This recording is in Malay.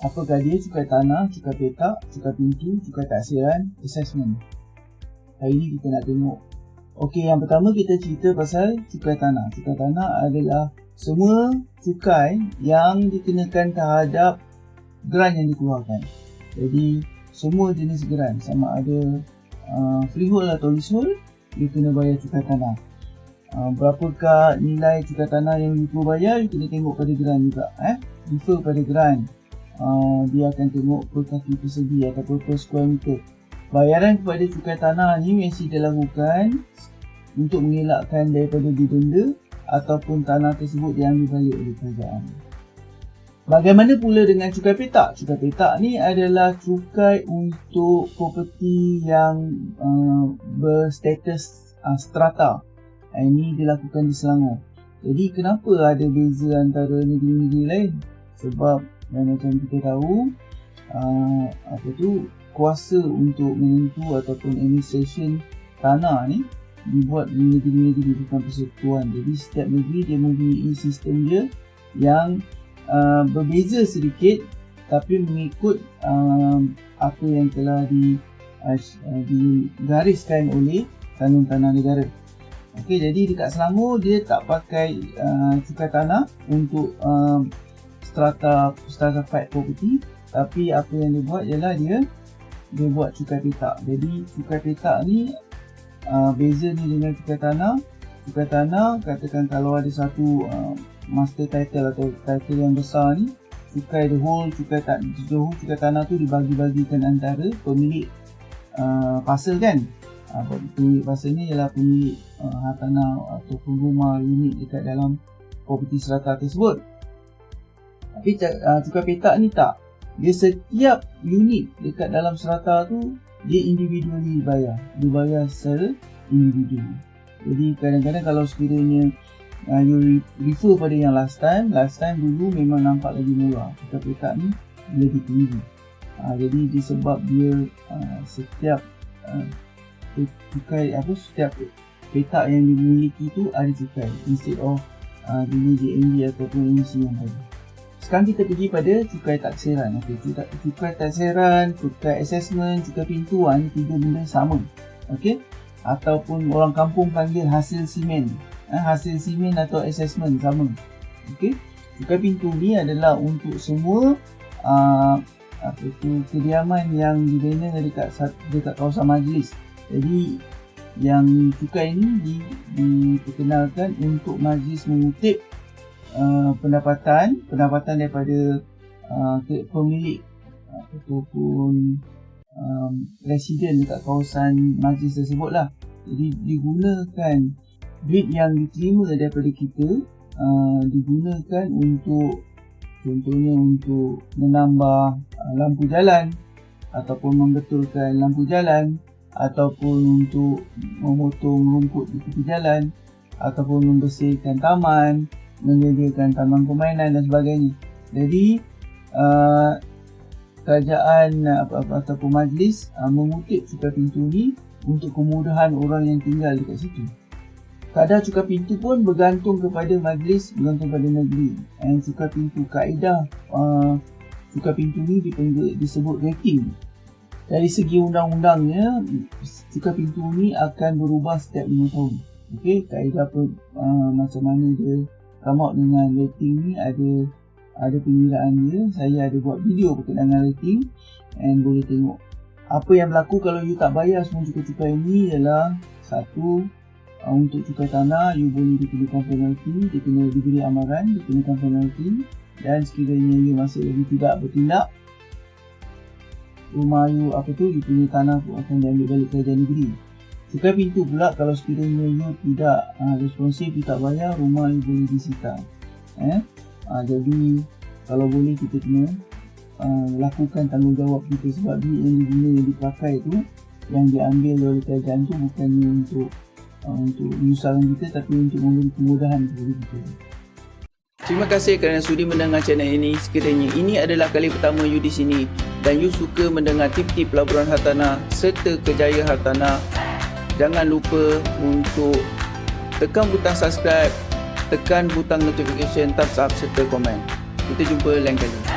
Apakah dia cukai tanah, cukai petak, cukai pintu, cukai taksiran, assessment. Hari ini kita nak tengok. Okey, yang pertama kita cerita pasal cukai tanah. Cukai tanah adalah semua cukai yang dikenakan terhadap grant yang dikeluarkan. Jadi, semua jenis grant sama ada uh, freehold atau leasehold, dia kena bayar cukai tanah. Uh, berapakah nilai cukai tanah yang perlu bayar, kena tengok pada grant juga. Eh? Refer pada grant uh, dia akan tengok per kaki persegi ataupun per square meter. Bayaran kepada cukai tanah ni mesti dilakukan untuk mengelakkan daripada didenda ataupun tanah tersebut diambil balik oleh kerajaan. Bagaimana pula dengan cukai petak? Cukai petak ni adalah cukai untuk properti yang uh, berstatus uh, strata. Ini dilakukan di Selangor. Jadi kenapa ada beza antara negeri-negeri lain? Sebab dan macam kita tahu uh, apa tu kuasa untuk menentu ataupun administration tanah ni dibuat di negeri-negeri bukan persekutuan. Jadi setiap negeri dia mempunyai sistem dia yang uh, berbeza sedikit tapi mengikut uh, apa yang telah di uh, digariskan oleh kanun tanah negara. Okey, jadi dekat Selangor dia tak pakai uh, cukai tanah untuk uh, strata strata fight property tapi apa yang dia buat ialah dia dia buat cukai petak. Jadi cukai petak ni uh, beza ni dengan cukai tanah. Cukai tanah katakan kalau ada satu uh, master title atau title yang besar ni cukai the whole cukai tak whole cukai tanah tu dibagi-bagikan antara pemilik uh, pasal kan? Uh, pemilik pasal ni ialah pemilik uh, hartanah ataupun rumah unit dekat dalam property serata tersebut tapi uh, cukai petak ni tak. Dia setiap unit dekat dalam serata tu dia individually dibayar. Dibayar secara individu. Jadi kadang-kadang kalau sekiranya uh, you refer pada yang last time, last time dulu memang nampak lagi murah. Cukai petak ni lebih tinggi. Uh, jadi disebab dia uh, setiap uh, cukai apa setiap petak yang dimiliki tu ada cukai instead of uh, dulu JMB ataupun MC yang tadi. Sekarang kita pergi pada cukai taksiran. Okey, cukai, cukai taksiran, cukai assessment, cukai pintu ha, ni tiga benda sama. Okey. Ataupun orang kampung panggil hasil simen. Ha, hasil simen atau assessment sama. Okey. Cukai pintu ni adalah untuk semua uh, apa itu kediaman yang dibina dekat dekat kawasan majlis. Jadi yang cukai ini diperkenalkan untuk majlis mengutip Uh, pendapatan pendapatan daripada uh, pemilik ataupun um, residen dekat kawasan majlis tersebut lah. Jadi digunakan duit yang diterima daripada kita uh, digunakan untuk contohnya untuk menambah uh, lampu jalan ataupun membetulkan lampu jalan ataupun untuk memotong rumput di tepi jalan ataupun membersihkan taman menyediakan taman permainan dan sebagainya. Jadi uh, kerajaan apa-apa ataupun majlis uh, mengutip cukai pintu ni untuk kemudahan orang yang tinggal dekat situ. Kadar cukai pintu pun bergantung kepada majlis, bergantung pada negeri. Dan cukai pintu kaedah uh, cukai pintu ni dipanggil, disebut rating. Dari segi undang-undangnya, cukai pintu ni akan berubah setiap 5 tahun. Okey, kaedah apa, uh, macam mana dia come out dengan rating ni ada ada pengiraan dia. Saya ada buat video berkenaan rating. And boleh tengok apa yang berlaku kalau you tak bayar semua cukai-cukai ini ialah satu uh, untuk cukai tanah you boleh dikenakan penalti dia kena diberi amaran dikenakan penalti dan sekiranya you masih lagi tidak bertindak rumah you apa tu you punya tanah pun akan diambil balik kerajaan negeri Cukai pintu pula kalau sekiranya you tidak uh, responsif, you tak bayar, rumah you boleh disita. Eh? Uh, jadi kalau boleh kita kena uh, lakukan tanggungjawab kita sebab duit yang diguna yang dipakai tu yang diambil oleh kerajaan tu bukannya untuk uh, untuk menyusahkan kita tapi untuk memberi kemudahan kepada kita. Terima kasih kerana sudi mendengar channel ini. Sekiranya ini adalah kali pertama you di sini dan you suka mendengar tip-tip pelaburan hartanah serta kejayaan hartanah jangan lupa untuk tekan butang subscribe, tekan butang notification, thumbs up serta komen. Kita jumpa lain kali.